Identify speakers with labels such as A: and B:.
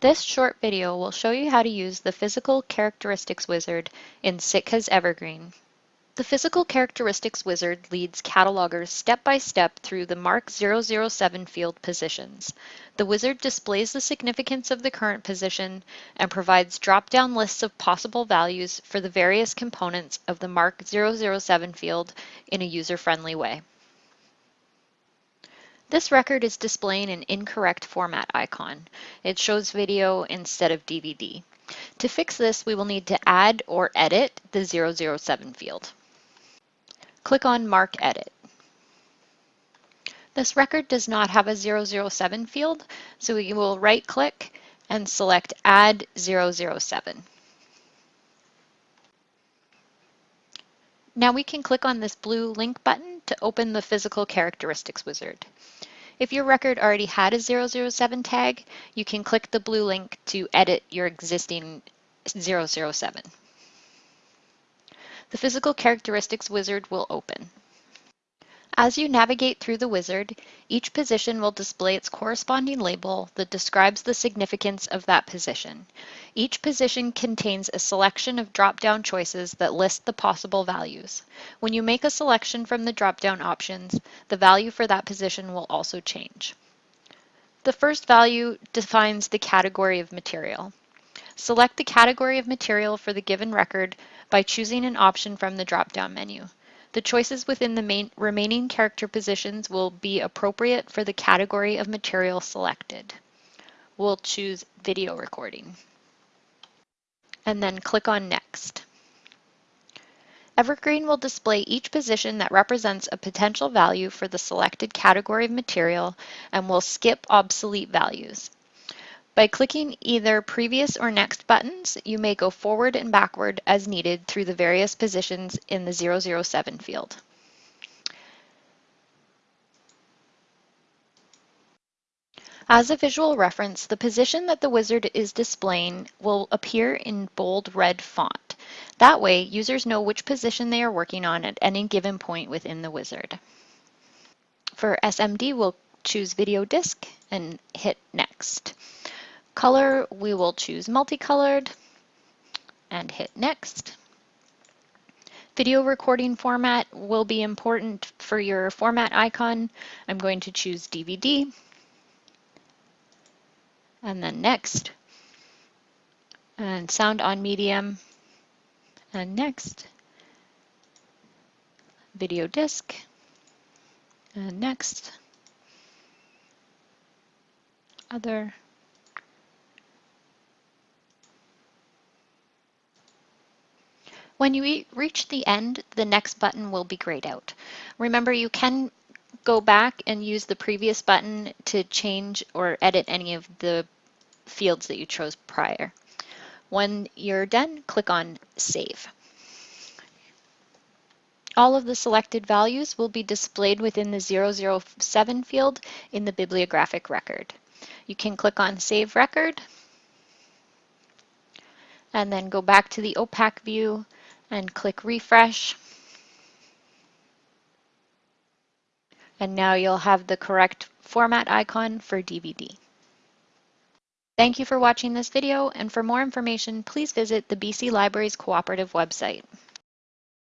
A: This short video will show you how to use the Physical Characteristics Wizard in Sitka's Evergreen. The Physical Characteristics Wizard leads catalogers step by step through the MARC 007 field positions. The wizard displays the significance of the current position and provides drop-down lists of possible values for the various components of the MARC 007 field in a user-friendly way. This record is displaying an incorrect format icon. It shows video instead of DVD. To fix this, we will need to add or edit the 007 field. Click on MARC Edit. This record does not have a 007 field, so we will right-click and select Add 007. Now we can click on this blue link button to open the Physical Characteristics Wizard. If your record already had a 007 tag, you can click the blue link to edit your existing 007 the Physical Characteristics wizard will open. As you navigate through the wizard, each position will display its corresponding label that describes the significance of that position. Each position contains a selection of drop-down choices that list the possible values. When you make a selection from the drop-down options, the value for that position will also change. The first value defines the category of material. Select the category of material for the given record by choosing an option from the drop-down menu. The choices within the main, remaining character positions will be appropriate for the category of material selected. We'll choose video recording. And then click on Next. Evergreen will display each position that represents a potential value for the selected category of material and will skip obsolete values. By clicking either previous or next buttons, you may go forward and backward as needed through the various positions in the 007 field. As a visual reference, the position that the wizard is displaying will appear in bold red font. That way, users know which position they are working on at any given point within the wizard. For SMD, we'll choose Video Disc and hit Next. Color, we will choose multicolored and hit next. Video recording format will be important for your format icon. I'm going to choose DVD and then next. And sound on medium and next. Video disc and next. Other When you reach the end, the next button will be grayed out. Remember, you can go back and use the previous button to change or edit any of the fields that you chose prior. When you're done, click on Save. All of the selected values will be displayed within the 007 field in the bibliographic record. You can click on Save Record and then go back to the OPAC view and click refresh. And now you'll have the correct format icon for DVD. Thank you for watching this video, and for more information, please visit the BC Libraries Cooperative website.